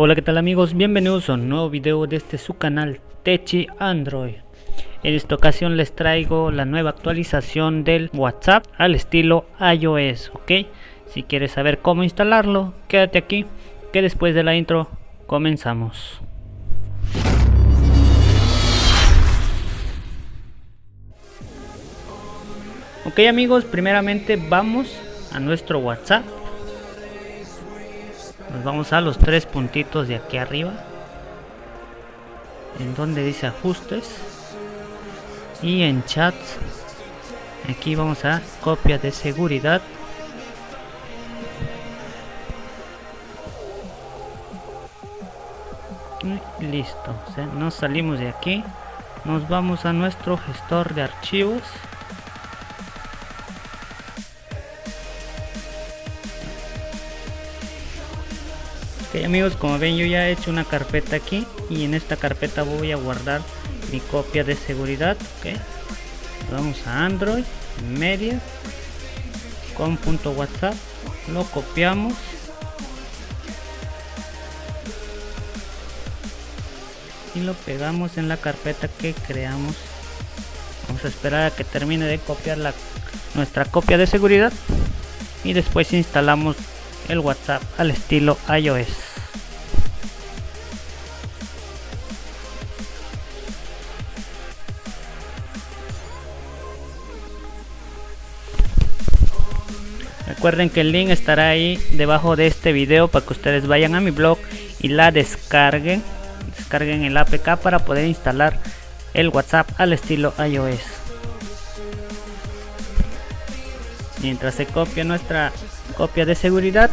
Hola qué tal amigos, bienvenidos a un nuevo video de este su canal Techi Android. En esta ocasión les traigo la nueva actualización del WhatsApp al estilo iOS, ok Si quieres saber cómo instalarlo, quédate aquí que después de la intro comenzamos. Ok amigos, primeramente vamos a nuestro WhatsApp nos vamos a los tres puntitos de aquí arriba. En donde dice ajustes y en chats aquí vamos a copia de seguridad. Y listo nos salimos de aquí. Nos vamos a nuestro gestor de archivos amigos como ven yo ya he hecho una carpeta aquí y en esta carpeta voy a guardar mi copia de seguridad ok. Vamos a android media con punto whatsapp lo copiamos. Y lo pegamos en la carpeta que creamos. Vamos a esperar a que termine de copiar la, nuestra copia de seguridad. Y después instalamos el WhatsApp al estilo iOS. Recuerden que el link estará ahí debajo de este video para que ustedes vayan a mi blog y la descarguen. Descarguen el APK para poder instalar el WhatsApp al estilo iOS. Mientras se copia nuestra copia de seguridad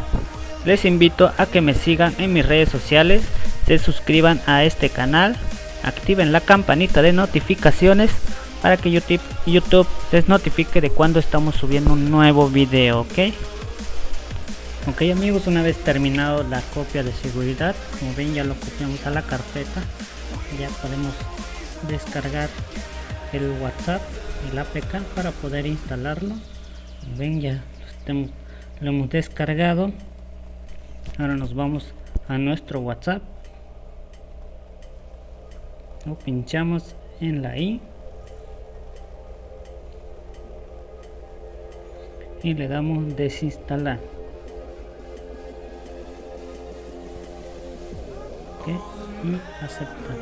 les invito a que me sigan en mis redes sociales se suscriban a este canal activen la campanita de notificaciones para que YouTube, YouTube les notifique de cuando estamos subiendo un nuevo video ok ok amigos una vez terminado la copia de seguridad como ven ya lo copiamos a la carpeta. Ya podemos descargar el whatsapp el apk para poder instalarlo. Ven ya lo hemos descargado. Ahora nos vamos a nuestro whatsapp. Lo pinchamos en la i y le damos desinstalar. Y aceptar.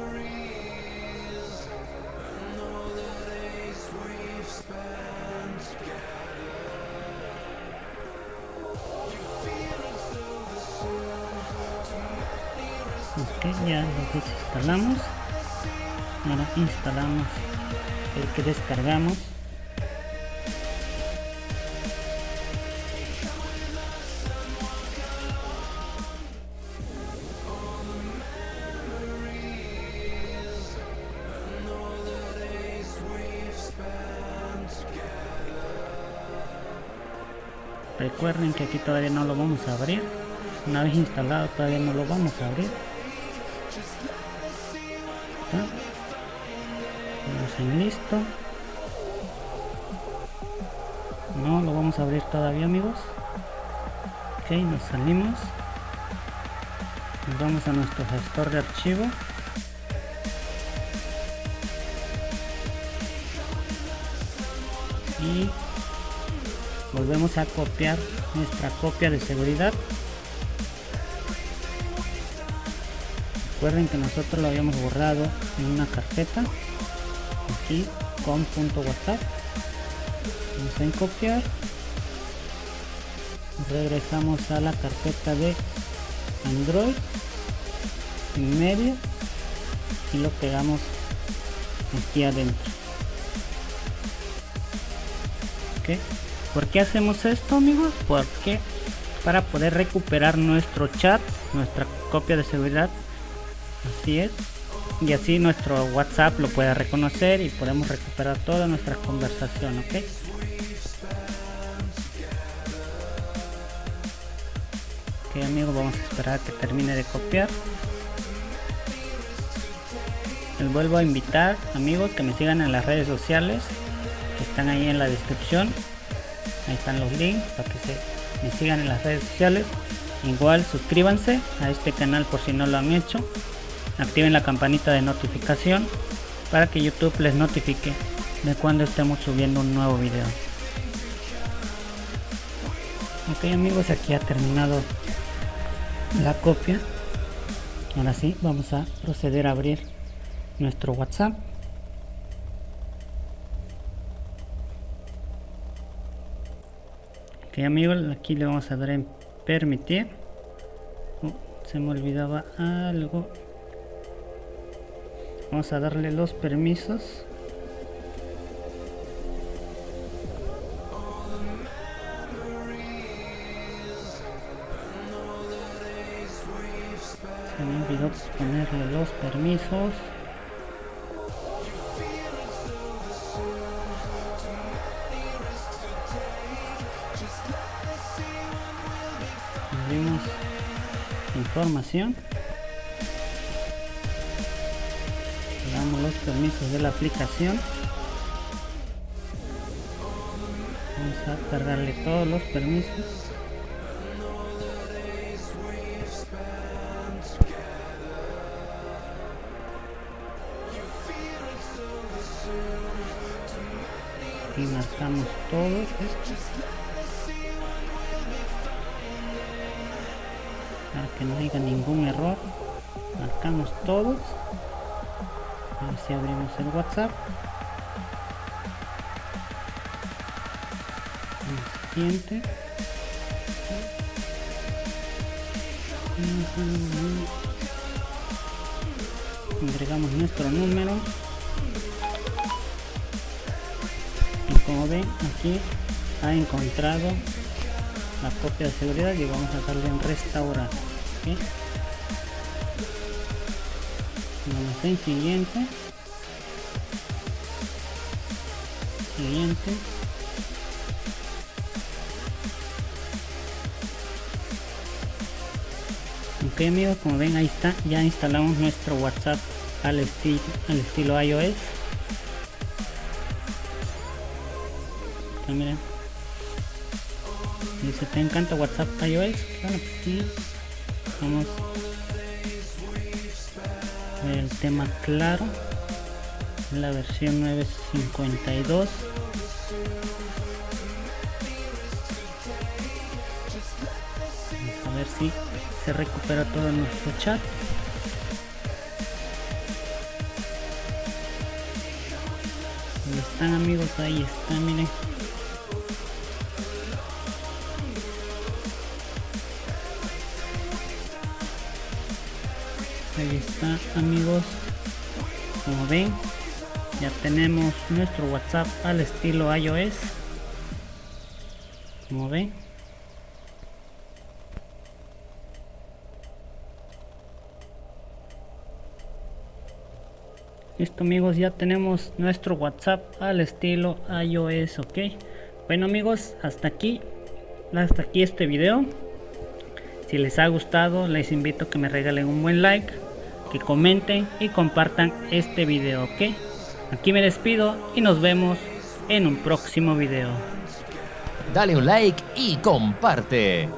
Ok ya lo desinstalamos. Ahora instalamos el que descargamos recuerden que aquí todavía no lo vamos a abrir. Una vez instalado todavía no lo vamos a abrir. Listo. No lo vamos a abrir todavía amigos. Ok nos salimos. Nos vamos a nuestro gestor de archivo. Y volvemos a copiar nuestra copia de seguridad. Recuerden que nosotros lo habíamos borrado en una carpeta aquí con punto whatsapp vamos en copiar. Regresamos a la carpeta de android en medio y lo pegamos aquí adentro. ¿ok? ¿Por qué hacemos esto amigos? porque para poder recuperar nuestro chat nuestra copia de seguridad así es y así nuestro whatsapp lo puede reconocer y podemos recuperar toda nuestra conversación ok ok amigos vamos a esperar a que termine de copiar. Les vuelvo a invitar amigos que me sigan en las redes sociales que están ahí en la descripción ahí están los links para que se me sigan en las redes sociales. Igual suscríbanse a este canal por si no lo han hecho. Activen la campanita de notificación para que youtube les notifique de cuando estemos subiendo un nuevo video. Ok amigos aquí ha terminado la copia. Ahora sí vamos a proceder a abrir nuestro whatsapp ok amigos aquí le vamos a dar en permitir. Oh, se me olvidaba algo. Vamos a darle los permisos. Se me olvidó ponerle los permisos abrimos información. Damos los permisos de la aplicación. Vamos a cargarle todos los permisos. Y marcamos todos estos no haya ningún error. Marcamos todos a si abrimos el whatsapp. El siguiente. Agregamos nuestro número. Como ven aquí ha encontrado la copia de seguridad y vamos a darle en restaurar vamos en siguiente. Siguiente. Ok amigos como ven ahí está. Ya instalamos nuestro whatsapp al estilo al estilo ios. Miren. Dice te encanta whatsapp ios pues vamos el tema claro la versión 952 vamos a ver si se recupera todo nuestro chat. Ahí están amigos ahí están miren ahí está amigos. Como ven ya tenemos nuestro whatsapp al estilo ios. Como ven. Listo amigos ya tenemos nuestro whatsapp al estilo ios ok bueno amigos hasta aquí hasta aquí este video. Si les ha gustado les invito a que me regalen un buen like que comenten y compartan este video, ¿ok? Aquí me despido y nos vemos en un próximo video. Dale un like y comparte.